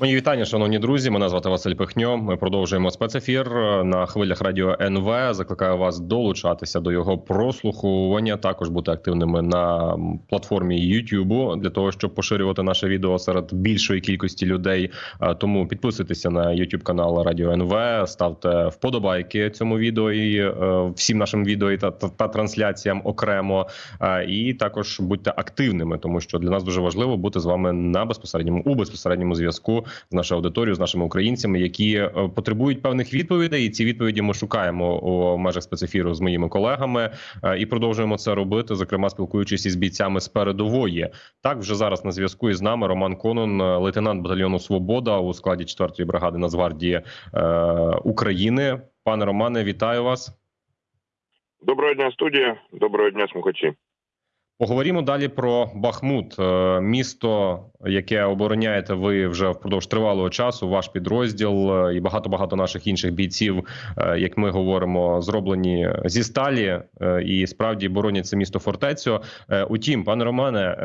Мої вітання, шановні друзі. Мене звати Василь Пихньо. Ми продовжуємо спецефір на хвилях радіо НВ. Закликаю вас долучатися до його прослуховування. Також бути активними на платформі YouTube для того, щоб поширювати наше відео серед більшої кількості людей. Тому підписуйтеся на YouTube канал Радіо НВ, ставте вподобайки цьому відео і е, всім нашим відео та, та, та трансляціям окремо. І також будьте активними, тому що для нас дуже важливо бути з вами на безпосередньому у безпосередньому зв'язку з нашою аудиторією, з нашими українцями, які е, потребують певних відповідей. І ці відповіді ми шукаємо у межах спецефіру з моїми колегами е, і продовжуємо це робити. Зокрема, спілкуючись із бійцями з передової. Так вже зараз на зв'язку із нами Роман Конон, е, лейтенант батальйону Свобода у складі 4-ї бригади Нацгвардії України. Пане Романе, вітаю вас. Доброго дня, студія. Доброго дня, слухачі. Поговоримо далі про Бахмут, е, місто, яке обороняєте ви вже впродовж тривалого часу. Ваш підрозділ е, і багато багато наших інших бійців, е, як ми говоримо, зроблені зі сталі і справді боронять це місто фортецю. Утім, пане Романе,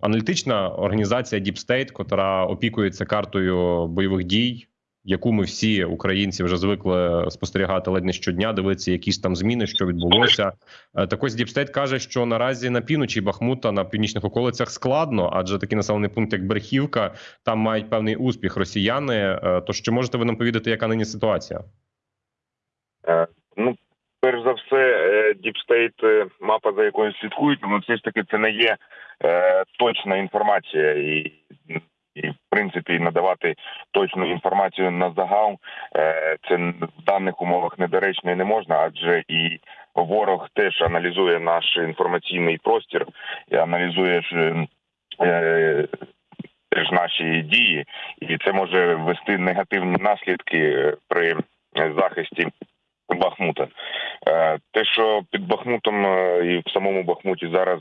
аналітична організація Deep State, котра опікується картою бойових дій яку ми всі українці вже звикли спостерігати ледь не щодня, дивитися якісь там зміни, що відбулося. Е, так ось Deep State каже, що наразі на півночі Бахмута на північних околицях складно, адже такий населений пункт, як Берхівка, там мають певний успіх росіяни. Е, то що можете ви нам повідати, яка нині ситуація? Е, ну, перш за все, Діпстейт, мапа за якою слідкують, але все ж таки це не є точна інформація і і в принципі надавати точну інформацію на загал. Е, це в даних умовах недоречно і не можна, адже і ворог теж аналізує наш інформаційний простір і аналізує. Е, теж наші дії, і це може ввести негативні наслідки при захисті Бахмута. Е, те, що під Бахмутом і в самому Бахмуті зараз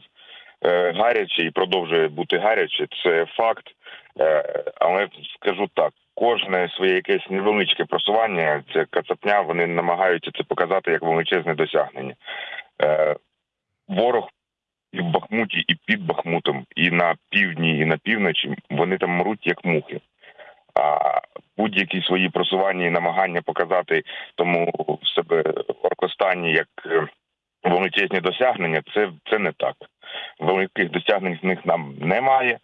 гаряче і продовжує бути гаряче, це факт. Е, але скажу так: кожне своє якесь невеличке просування, це кацапня, вони намагаються це показати як величезне досягнення. Е, ворог і в Бахмуті, і під Бахмутом, і на півдні, і на півночі вони там мруть як мухи. А будь-які свої просування і намагання показати тому в себе Оркостані як е, величезні досягнення, це це не так. Великих досягнень з них нам немає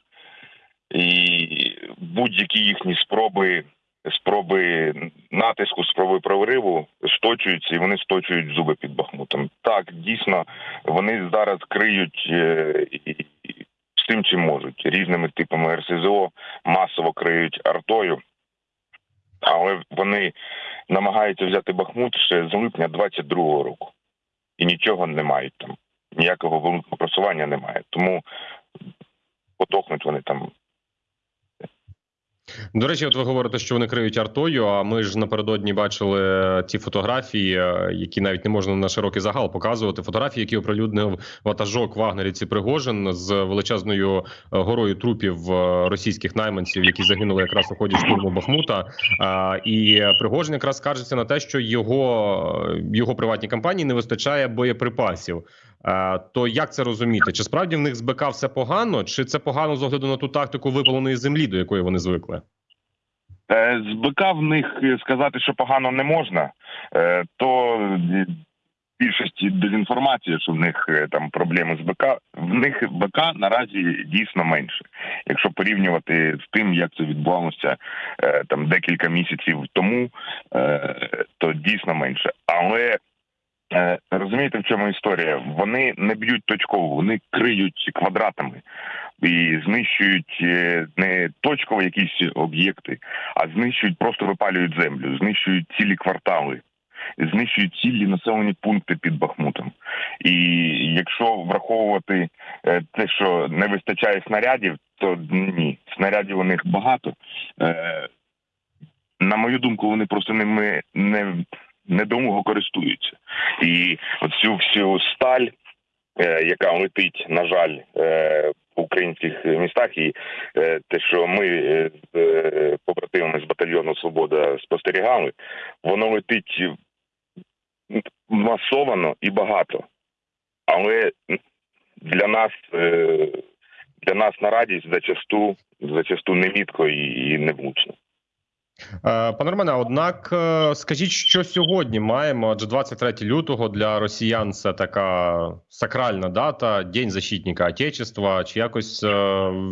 і будь-які їхні спроби. Спроби натиску, спроби прориву сточуються і вони сточують зуби під Бахмутом. Так, дійсно, вони зараз криють е, з тим, чим можуть різними типами РСЗО, масово криють артою, але вони намагаються взяти Бахмут ще з липня 22-го року і нічого не мають там. Ніякого великого просування немає. Тому подохнуть вони там до речі, от ви говорите, що вони криють артою. А ми ж напередодні бачили ті фотографії, е, які навіть не можна на широкий загал показувати. Фотографії, які оприлюднив ватажок Вагнерівці Пригожин з величезною е, горою трупів е, російських найманців, які загинули якраз у ході штурму Бахмута. І Пригожин якраз скаржиться на те, що його його приватній компанії не вистачає боєприпасів. То як це розуміти? Чи справді в них з БК все погано, чи це погано з огляду на ту тактику випаленої землі, до якої вони звикли? Е, з БК в них сказати, що погано не можна, е, то більшості дезінформації, що в них е, там проблеми з БК, в них БК наразі дійсно менше. Якщо порівнювати з тим, як це відбувалося там декілька місяців тому, то дійсно менше. Але Е, розумієте, в чому історія? Вони не б'ють точково, вони криють квадратами і знищують е, не точково якісь об'єкти, а знищують, просто випалюють землю, знищують цілі квартали, знищують цілі населені пункти під Бахмутом. І якщо враховувати е, те, що не вистачає снарядів, то ні, снарядів у них багато. На мою думку, вони просто ними не недомого користуються, і оцю всю сталь, е, яка летить, на жаль, е, в українських містах, і е, те, що ми з побратимами з батальйону Свобода спостерігали, воно летить масовано і багато, але для нас. Для нас на радість зачасту зачасту немітко і, невлучно. Е, Пане Романе, однак е, скажіть, що сьогодні маємо? Адже 23 лютого для росіян це така сакральна дата, День защитника Отечества. Чи якось е,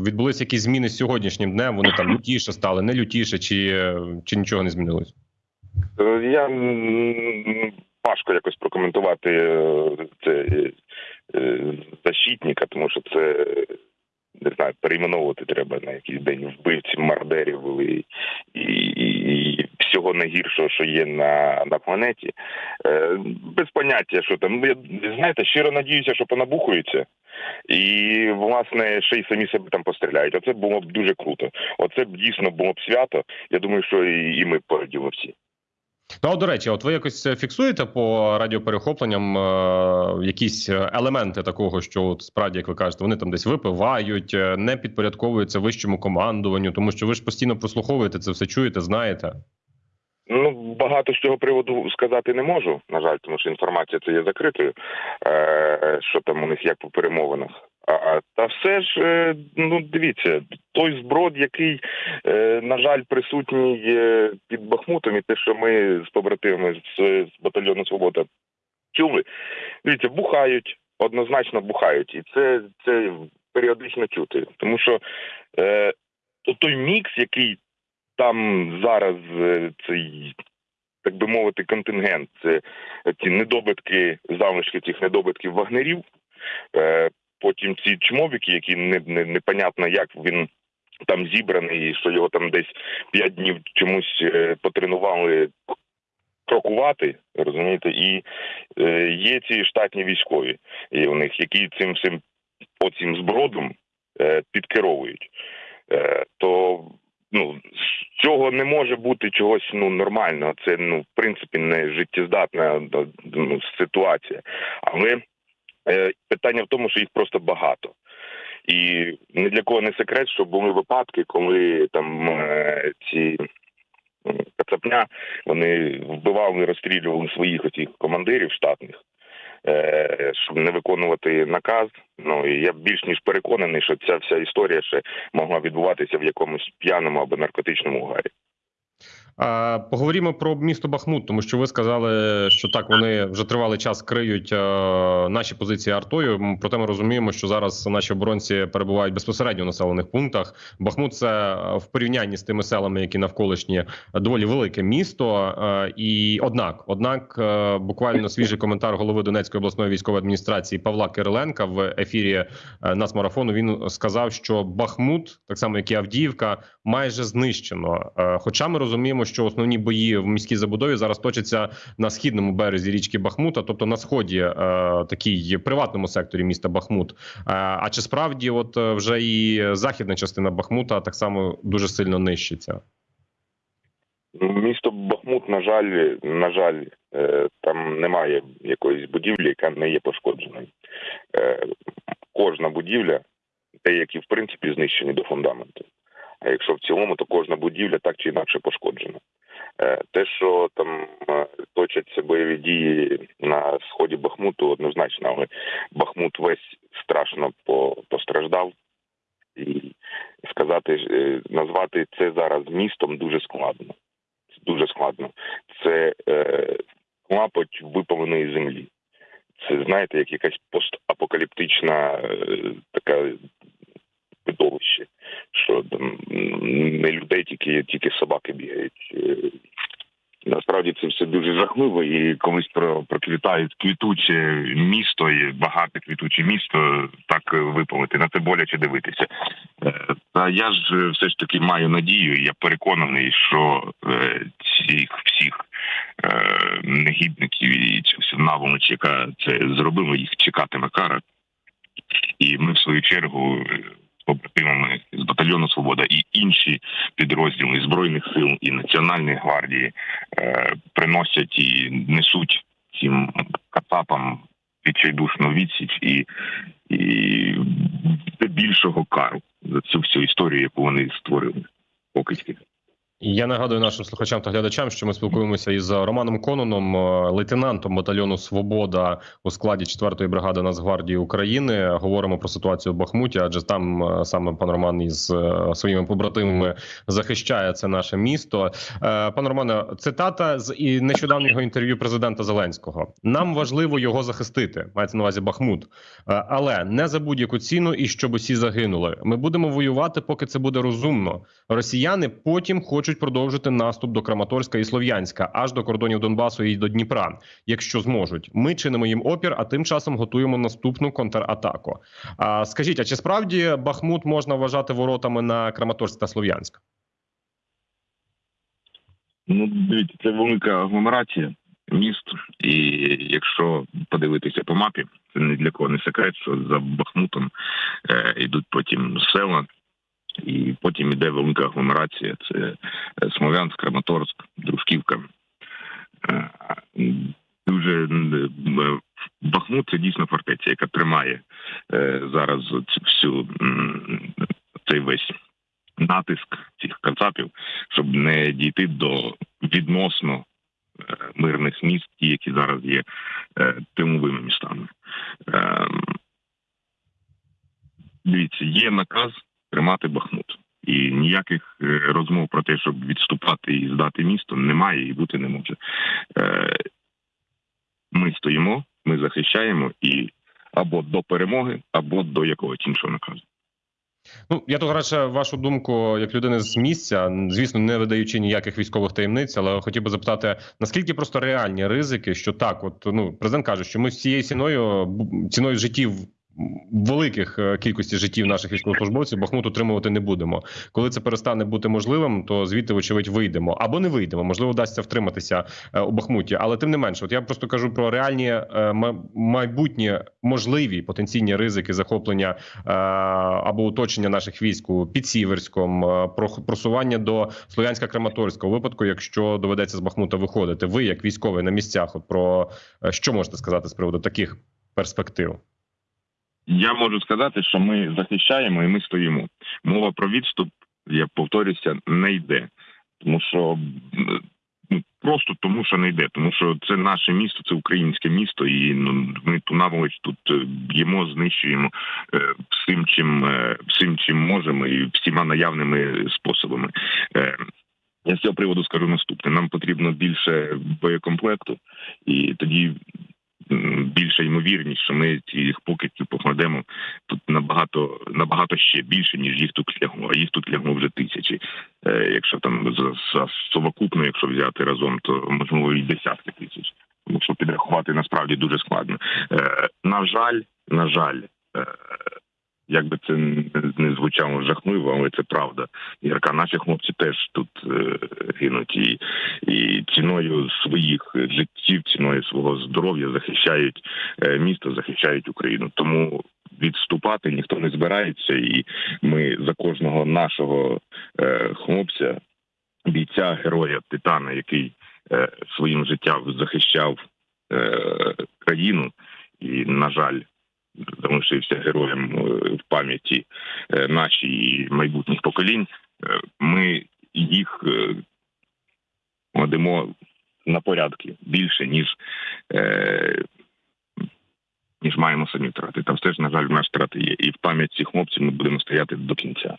відбулися якісь зміни з сьогоднішнім днем? Вони там лютіше стали, не лютіше, чи, чи нічого не змінилось? Я важко якось прокоментувати це защитника, тому що це не знаю, перейменовувати треба на якийсь день вбивців, мардерів і, і, і, всього найгіршого, що є на, на планеті. Е, без поняття, що там. Я, знаєте, щиро надіюся, що понабухуються. І, власне, ще й самі себе там постріляють. Оце було б дуже круто. Оце б дійсно було б свято. Я думаю, що і, і ми пораділи всі. Ну, а, до речі, от ви якось фіксуєте по радіоперехопленням е, якісь елементи такого, що от, справді, як ви кажете, вони там десь випивають, е, не підпорядковуються вищому командуванню, тому що ви ж постійно прослуховуєте це все чуєте, знаєте. Ну, багато з цього приводу сказати не можу, на жаль, тому що інформація це є закритою, е, що там у них як по перемовинах. Та все ж, е, ну дивіться, той зброд, який, е, на жаль, присутній під Бахмутом, і те, що ми з побратимами з, з батальйону Свобода чули, дивіться, бухають, однозначно бухають, і це, це періодично чути. Тому що е, той мікс, який там зараз е, цей, так би мовити, контингент, це ці недобитки, залишки цих недобитків вагнерів. Потім ці чмовіки, які не, не непонятно, як він там зібраний, і що його там десь п'ять днів чомусь е, потренували крокувати, розумієте, і е, є ці штатні військові, і у них які цим всім оцім збродом е, підкеровують. Е, то ну з цього не може бути чогось ну нормального. Це ну в принципі не життєздатна ну, ситуація. Але питання в тому, що їх просто багато. І ні для кого не секрет, що були випадки, коли там е, ці кацапня вони вбивали, розстрілювали своїх оцих командирів штатних, е, щоб не виконувати наказ. Ну і я більш ніж переконаний, що ця вся історія ще могла відбуватися в якомусь п'яному або наркотичному угарі. Поговоримо про місто Бахмут, тому що ви сказали, що так вони вже тривалий час криють е, наші позиції артою. Проте ми розуміємо, що зараз наші оборонці перебувають безпосередньо в населених пунктах. Бахмут це е, в порівнянні з тими селами, які навколишні доволі велике місто. Е, і однак, однак, буквально свіжий коментар голови Донецької обласної військової адміністрації Павла Кириленка в ефірі Нацмарафону. Він сказав, що Бахмут, так само як і Авдіївка, майже знищено. Хоча ми розуміємо, що основні бої в міській забудові зараз точаться на східному березі річки Бахмута, тобто на сході е, такій приватному секторі міста Бахмут. Е, а чи справді, от е, вже і західна частина Бахмута так само дуже сильно нищиться? Місто Бахмут, на жаль, на жаль, е, там немає якоїсь будівлі, яка не є пошкодженою. Е, Кожна будівля, деякі в принципі знищені до фундаменту. А якщо в цілому, то кожна будівля так чи інакше пошкоджена. Е, Те, що там е, точаться бойові дії на сході Бахмуту, однозначно, але Бахмут весь страшно постраждав. І сказати, е, назвати це зараз містом дуже складно. Дуже складно. Це е, клапоть випаленої землі. Це знаєте, як якась постапокаліптична така видовище, що не людей, тільки, тільки собаки бігають. Е, Насправді це все дуже жахливо, і колись про проквітають квітуче місто і багате квітуче місто, так випалити на це боляче дивитися. Е, Та я ж е, все ж таки маю надію, я переконаний, що цих всіх негідників і цю наволоч, яка це зробила, їх чекатиме кара. І ми, в свою чергу, побратимами з батальйону Свобода і інші підрозділи збройних сил і Національної гвардії е, приносять і несуть цим кацапам відчайдушну відсіч і, і більшого кару за цю всю історію, яку вони створили. Покидьки. Я нагадую нашим слухачам та глядачам, що ми спілкуємося із Романом Кононом, е, лейтенантом батальйону Свобода у складі 4-ї бригади Нацгвардії України. Говоримо про ситуацію в Бахмуті, адже там е, саме пан Роман із е, своїми побратимами захищає це наше місто. Пан Романе, цитата з нещодавнього інтерв'ю президента Зеленського. Нам важливо його захистити. Мається на увазі Бахмут, але не за будь-яку ціну і щоб усі загинули. Ми будемо воювати, поки це буде розумно. Росіяни потім хочуть продовжити наступ до Краматорська і Слов'янська, аж до кордонів Донбасу і до Дніпра, якщо зможуть. Ми чинимо їм опір, а тим часом готуємо наступну контратаку. А скажіть, а чи справді Бахмут можна вважати воротами на Краматорськ та Слов'янськ? Ну, дивіться, це велика агломерація міст, і якщо подивитися по мапі, це ні для кого не секрет, що за Бахмутом е, йдуть потім села, і потім іде велика агломерація. Це е, Смолянськ, Краматорськ, Дружківка. Е, Дуже е, Бахмут це дійсно фортеця, яка тримає зараз всю цей весь натиск цих кацапів, щоб не дійти до відносно мирних міст, ті, які зараз є тиловими містами. Е, Дивіться, є наказ тримати Бахмут. І ніяких е, розмов про те, щоб відступати і здати місто, немає і бути не може. Е, Ми стоїмо, ми захищаємо і або до перемоги, або до якогось іншого наказу. Ну я тут радше вашу думку як людини з місця, звісно, не видаючи ніяких військових таємниць, але хотів би запитати, наскільки просто реальні ризики, що так, от ну президент каже, що ми з цією ціною ціною життів. Великих е, кількості життів наших військовослужбовців Бахмут утримувати не будемо. Коли це перестане бути можливим, то звідти, вочевидь, вийдемо або не вийдемо. Можливо, вдасться втриматися е, у Бахмуті. Але тим не менше, от я просто кажу про реальні е, майбутні можливі потенційні ризики захоплення або оточення наших військ у Підсіверськом, про просування до Слов'янська Краматорська у випадку, якщо доведеться з Бахмута виходити. Ви як військовий на місцях, от про що можете сказати з приводу таких перспектив? Я можу сказати, що ми захищаємо і ми стоїмо. Мова про відступ, я повторюся, не йде, тому що ну, просто тому, що не йде, тому що це наше місто, це українське місто, і ну ми ту наволоч тут е, б'ємо, знищуємо е, всім, чим е, всім, чим можемо, і всіма наявними способами. Е, Я з цього приводу скажу наступне: нам потрібно більше боєкомплекту, і тоді більша ймовірність, що ми цих покидьків покладемо тут набагато набагато ще більше, ніж їх тут лягло. А їх тут лягло вже тисячі. Е, якщо там за, совокупно, якщо взяти разом, то можливо і десятки тисяч. Тому що підрахувати насправді дуже складно. Е, на жаль, на жаль. Як би це не- звучало жахливо, але це правда. Ярка, наші хлопці теж тут е, гинуть і, і ціною своїх життів, ціною свого здоров'я захищають е, місто, захищають Україну. Тому відступати ніхто не збирається, і ми за кожного нашого е, хлопця, бійця, героя, титана, який е, своїм життям захищав е, країну, і на жаль. Залишився героєм е, в пам'яті е, нашій і майбутніх поколінь. Е, Ми їх кладемо на порядки більше, ніж ніж маємо самі втрати. Там все ж, на жаль, в нас втрати є. І в пам'ять цих хлопців ми будемо стояти до кінця.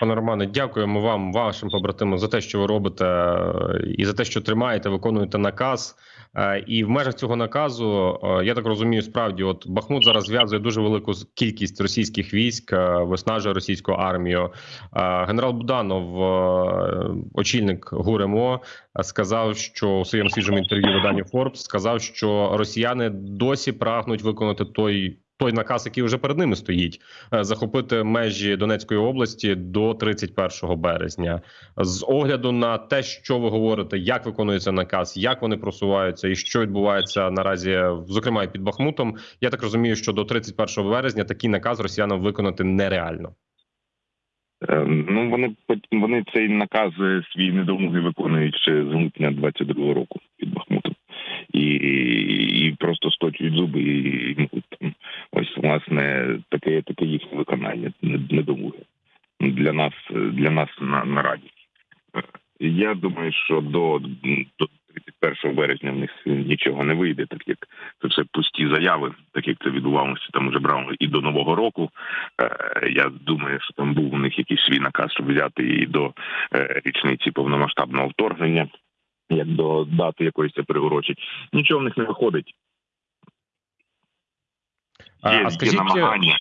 Пане Романе, дякуємо вам, вашим побратимам, за те, що ви робите, і за те, що тримаєте, виконуєте наказ. Е, І в межах цього наказу е, я так розумію, справді, от Бахмут зараз зв'язує дуже велику кількість російських військ, е, виснажує російську армію. Генерал Буданов, очільник ГУРМО, сказав, що у своєму свіжому інтерв'ю виданню Forbes сказав, що росіяни досі прагнуть виконати той. Той наказ, який вже перед ними стоїть, е, захопити межі Донецької області до 31 березня. З огляду на те, що ви говорите, як виконується наказ, як вони просуваються, і що відбувається наразі, зокрема і під Бахмутом. Я так розумію, що до 31 березня такий наказ росіянам виконати нереально. Е, Ну вони вони цей наказ е, свій недомоги виконують ще з липня 22-го року під Бахмутом. І, і, просто сточують зуби і, і там. Ось власне таке таке їхнє виконання недомоги для нас для нас на, на радість. Е, Я думаю, що до, до 31 березня в них нічого не вийде, так як це все пусті заяви, так як це відбувалося там уже брали і до нового року. Е, Я думаю, що там був у них якийсь свій наказ, щоб взяти і до е, річниці повномасштабного вторгнення, як до дати якоїсь це приурочить. Нічого в них не виходить. А, Є, а є скажіть, намагання.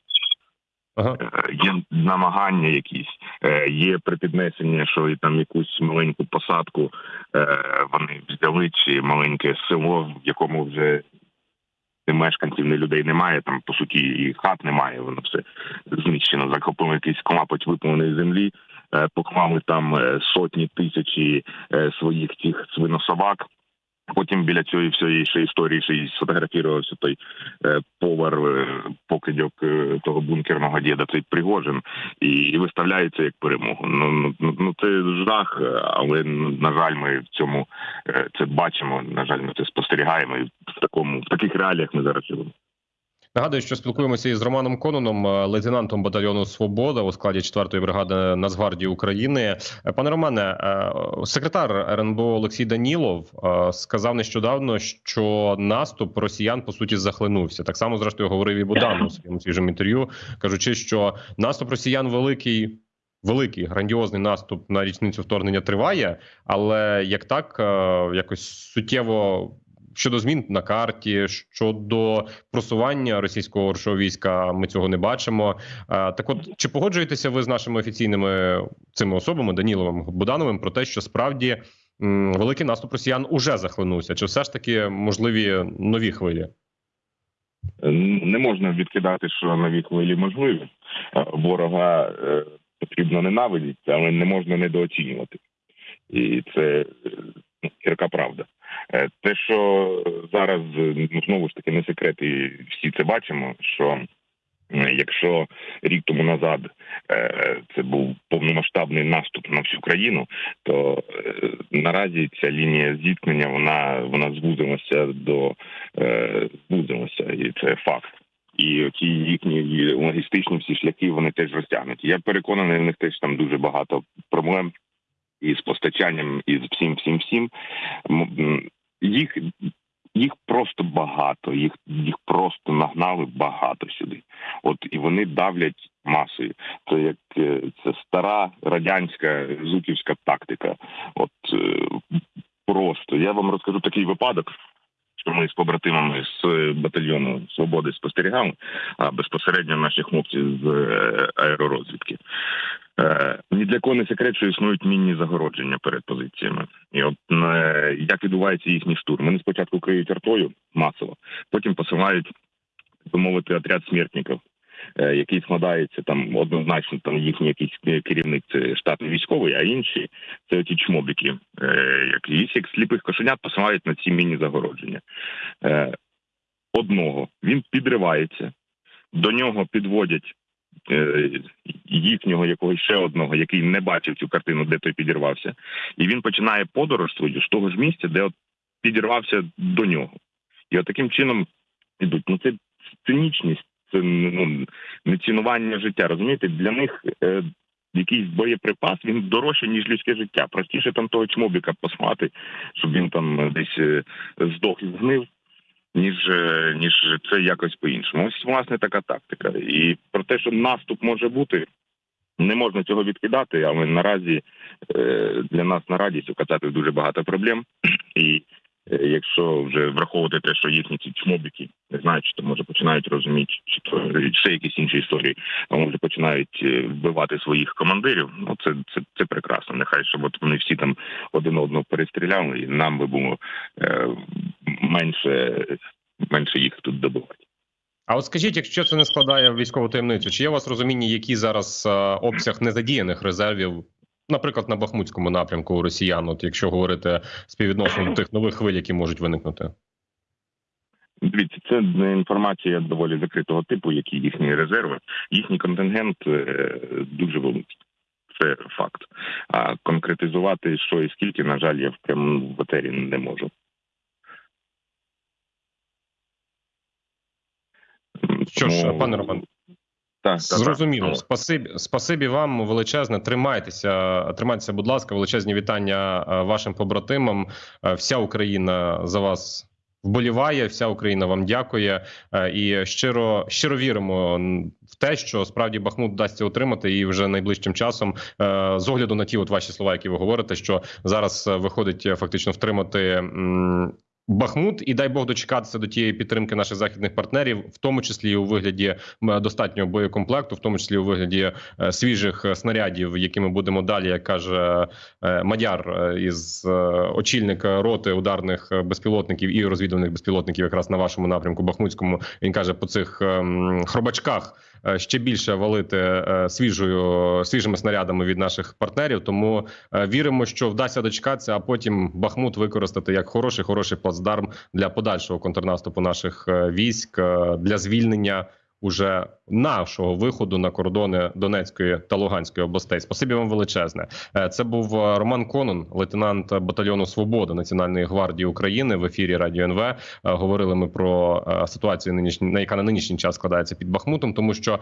ага. Е, є намагання якісь, е, є припіднесення, що і там якусь маленьку посадку е, вони взяли, чи маленьке село, в якому вже ні мешканців, ні людей немає. Там по суті і хат немає. Воно все знищено. Захопили якийсь клапоть виповненої землі, поклали там е, сотні тисячі е, своїх цих свинособак. Потім біля цієї всієї ще історії ще й сфотографувався той е, повар е, покидьок е, того бункерного діда, цей Пригожин, і, і виставляється як перемогу. Ну, ну, ну ну, це жах, е, але на жаль, ми в цьому е, це бачимо. На жаль, ми це спостерігаємо. І в такому в таких реаліях ми зараз живемо. Нагадую, що спілкуємося із Романом Кононом, е, лейтенантом батальйону Свобода у складі 4-ї бригади Нацгвардії України. Е, Пане Романе, е, секретар РНБО Олексій Данілов сказав нещодавно, що наступ росіян по суті захлинувся. Так само, зрештою, говорив і Будан у своєму свіжому інтерв'ю, кажучи, що наступ росіян великий. Великий грандіозний наступ на річницю вторгнення триває, але як так, якось суттєво щодо змін на карті, щодо просування російського оршого війська, ми цього не бачимо. Так, от чи погоджуєтеся ви з нашими офіційними цими особами Даніловим Будановим про те, що справді великий наступ росіян уже захлинувся? Чи все ж таки можливі нові хвилі? Не можна відкидати, що нові хвилі можливі. Ворога е, потрібно ненавидіти, але не можна недооцінювати. І це е, ну, гірка правда. Е, Те, що зараз ну, знову ж таки не секрет, і всі це бачимо. Що якщо рік тому назад е, це був повномасштабний наступ на всю країну, то е, наразі ця лінія зіткнення вона вона звузилася до звузилася, і це факт. І ті їхні логістичні всі шляхи вони теж розтягнуті. Я переконаний, в них теж там дуже багато проблем і з постачанням, і з всім, всім, всім. Їх їх просто багато, їх їх просто нагнали багато сюди. От і вони давлять масою. Це як е, це стара радянська зуківська тактика. От е, просто я вам розкажу такий випадок. Ми з побратимами з е, батальйону свободи спостерігали, а безпосередньо наші хлопці з е, аеророзвідки. Е, Ні для кого не секрет, що існують мінні загородження перед позиціями. І от як відбувається їхній штурм? Вони спочатку криють артою масово, потім посилають, би отряд смертників, який складається там однозначно, там їхній якийсь керівник це штатний військовий, а інші це ті чмобіки, е, як їх як сліпих кошенят посилають на ці мінні загородження. Е, Одного він підривається, до нього підводять е, їхнього якогось ще одного, який не бачив цю картину, де той підірвався, і він починає подорож свою з того ж місця, де от підірвався до нього. І от таким чином ідуть. Ну це цинічність, це ну не цінування життя. Розумієте, для них е, якийсь боєприпас він дорожче, ніж людське життя. Простіше там того чмобіка послати, щоб він там десь е, здох і згнив. Ніж е, ніж це якось по-іншому. Ось власне така тактика. І про те, що наступ може бути, не можна цього відкидати, але наразі е, для нас на радість указати дуже багато проблем. І якщо вже враховувати те, що їхні ці чмобіки, не знаю, чи то може починають розуміти, чи то ще якісь інші історії, а може починають е, вбивати своїх командирів. Ну це це, це прекрасно. Нехай щоб от вони всі там один одного перестріляли, і нам би було е, менше, менше їх тут добивати. А от скажіть, якщо це не складає військову таємницю, чи є у вас розуміння, який зараз е, обсяг незадіяних резервів, наприклад, на Бахмутському напрямку у росіян, от якщо говорити співвідношенням тих нових хвиль, які можуть виникнути? Дивіться, це інформація доволі закритого типу, які їхні резерви. Їхній контингент е, дуже великий. Це факт. А конкретизувати, що і скільки, на жаль, я в прямому в етері не можу. Що ж, пане Роман, так, Зрозуміло, Так. спасибі, спасибі вам величезне. Тримайтеся, тримайтеся, будь ласка, величезні вітання е, вашим побратимам. Е, Вся Україна за вас вболіває. Вся Україна вам дякує Е, і щиро щиро віримо в те, що справді Бахмут вдасться отримати, і вже найближчим часом, з огляду на ті, от ваші слова, які ви говорите, що зараз виходить фактично втримати. Бахмут, і дай Бог дочекатися до тієї підтримки наших західних партнерів, в тому числі у вигляді достатнього боєкомплекту, в тому числі у вигляді е, свіжих е, снарядів, які ми будемо далі, як каже е, Мадяр із очільника роти ударних безпілотників і розвідувальних безпілотників, якраз на вашому напрямку Бахмутському. Він каже по цих ем, хробачках. Е, Ще більше валити е, свіжою свіжими снарядами від наших партнерів. Тому е, віримо, що вдасться дочекатися, а потім Бахмут використати як хороший, хороший плацдарм для подальшого контрнаступу наших військ для звільнення уже нашого виходу на кордони Донецької та Луганської областей. Спасибі вам величезне. Е, Це був е, Роман Конон, лейтенант батальйону Свобода Національної гвардії України в ефірі Радіо НВ. Е, Говорили ми про ситуацію на яка на нинішній час складається під Бахмутом, тому що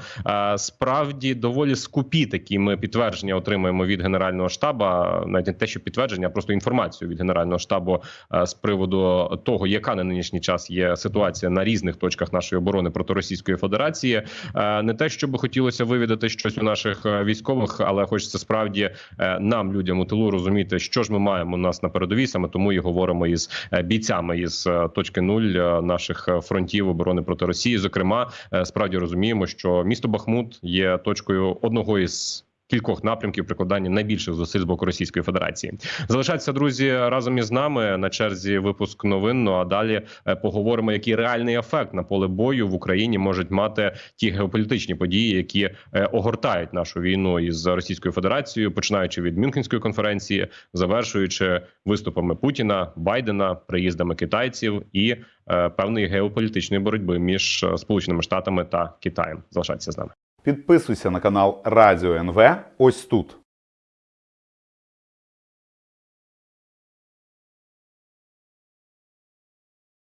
справді доволі скупі такі ми підтвердження отримуємо від генерального штабу, навіть не те, що підтвердження, а просто інформацію від генерального штабу з приводу того, яка на нинішній час є ситуація на різних точках нашої оборони проти Російської Федерації. Е, Не те, щоб хотілося вивідати щось у наших е, військових, але хочеться справді е, нам, людям у тилу, розуміти, що ж ми маємо у нас на передовій. Саме тому і говоримо із бійцями із точки нуль наших фронтів оборони проти Росії. Зокрема, справді розуміємо, що місто Бахмут є точкою одного із. Кількох напрямків прикладання найбільших зусиль з боку Російської Федерації залишайтеся, друзі, разом із нами на черзі випуск новин. Ну а далі е, поговоримо, який реальний ефект на поле бою в Україні можуть мати ті геополітичні події, які е, огортають нашу війну із Російською Федерацією, починаючи від Мюнхенської конференції, завершуючи виступами Путіна, Байдена, приїздами китайців і е, певної геополітичної боротьби між Сполученими Штатами та Китаєм. Залишайтеся з нами. Підписуйся на канал Радіо НВ ось тут.